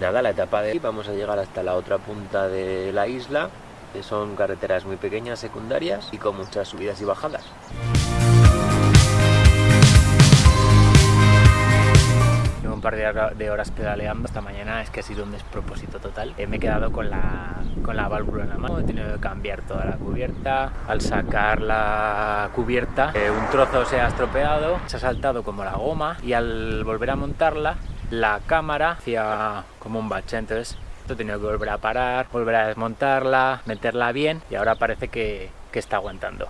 nada, la etapa de... Vamos a llegar hasta la otra punta de la isla, que son carreteras muy pequeñas, secundarias, y con muchas subidas y bajadas. un par de horas pedaleando esta mañana es que ha sido un despropósito total. Eh, me he quedado con la, con la válvula en la mano, he tenido que cambiar toda la cubierta. Al sacar la cubierta, eh, un trozo se ha estropeado, se ha saltado como la goma y al volver a montarla, la cámara hacía como un bache, entonces he tenido que volver a parar, volver a desmontarla, meterla bien y ahora parece que, que está aguantando.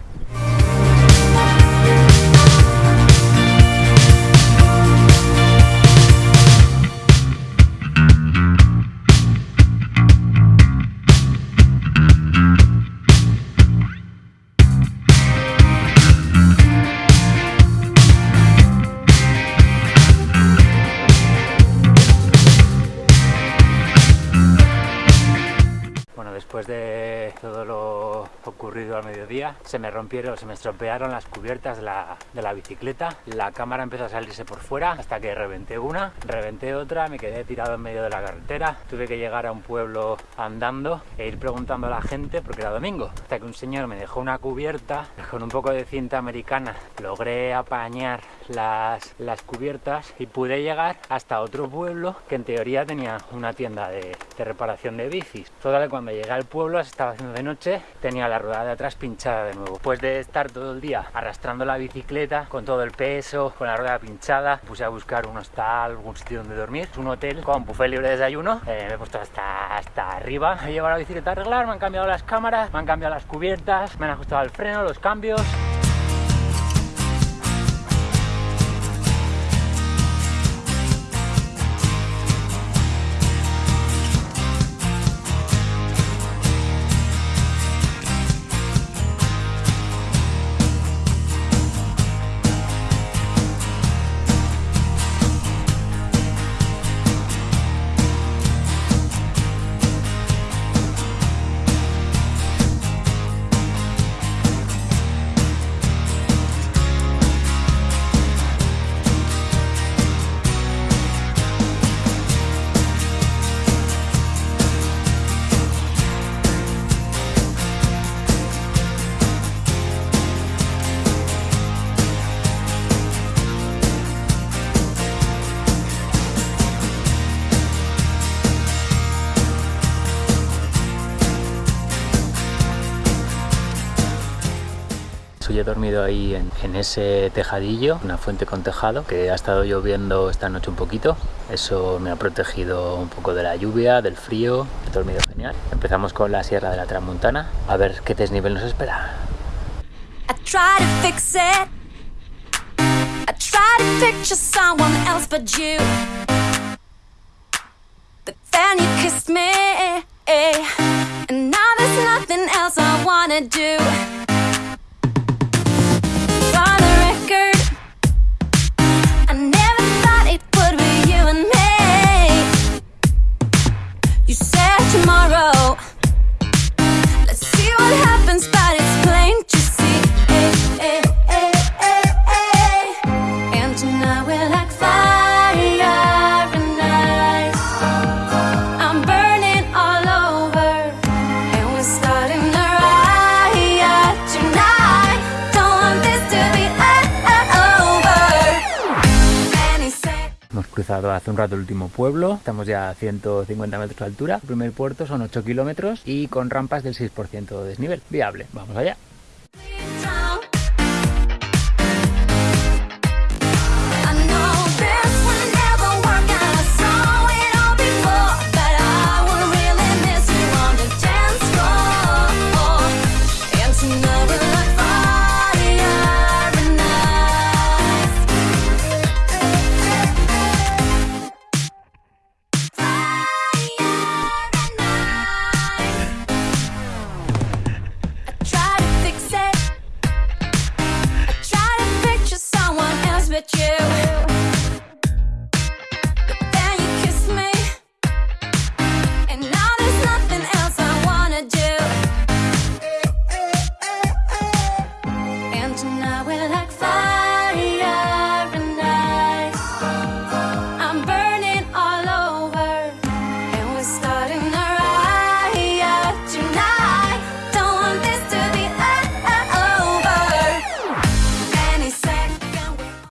Después de todo lo ocurrido al mediodía, se me rompieron, se me estropearon las cubiertas de la, de la bicicleta, la cámara empezó a salirse por fuera hasta que reventé una, reventé otra, me quedé tirado en medio de la carretera, tuve que llegar a un pueblo andando e ir preguntando a la gente porque era domingo, hasta que un señor me dejó una cubierta. Con un poco de cinta americana, logré apañar las, las cubiertas y pude llegar hasta otro pueblo que en teoría tenía una tienda de, de reparación de bicis. Total, cuando llegué al pueblo, se estaba haciendo de noche, tenía la rueda de atrás pinchada de nuevo. Después de estar todo el día arrastrando la bicicleta con todo el peso, con la rueda pinchada, puse a buscar un hostal, algún sitio donde dormir, un hotel con buffet libre de desayuno, eh, me he puesto hasta, hasta arriba, he llevado la bicicleta a arreglar, me han cambiado las cámaras, me han cambiado las cubiertas, me han ajustado el freno, los cambios. He dormido ahí en, ese tejadillo, una fuente con tejado, que ha estado lloviendo esta noche un poquito. Eso me ha protegido un poco de la lluvia, del frío. He dormido genial. Empezamos con la Sierra de la Tramontana. A ver qué desnivel nos espera. Hace un rato el último pueblo, estamos ya a 150 metros de altura, el primer puerto son 8 kilómetros y con rampas del 6% de desnivel, viable, vamos allá.